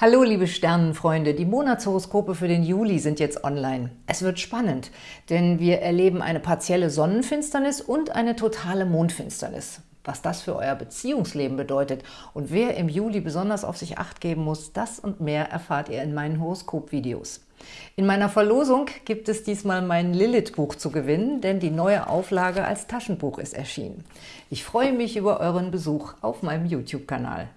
Hallo liebe Sternenfreunde, die Monatshoroskope für den Juli sind jetzt online. Es wird spannend, denn wir erleben eine partielle Sonnenfinsternis und eine totale Mondfinsternis. Was das für euer Beziehungsleben bedeutet und wer im Juli besonders auf sich Acht geben muss, das und mehr erfahrt ihr in meinen Horoskopvideos. In meiner Verlosung gibt es diesmal mein Lilith-Buch zu gewinnen, denn die neue Auflage als Taschenbuch ist erschienen. Ich freue mich über euren Besuch auf meinem YouTube-Kanal.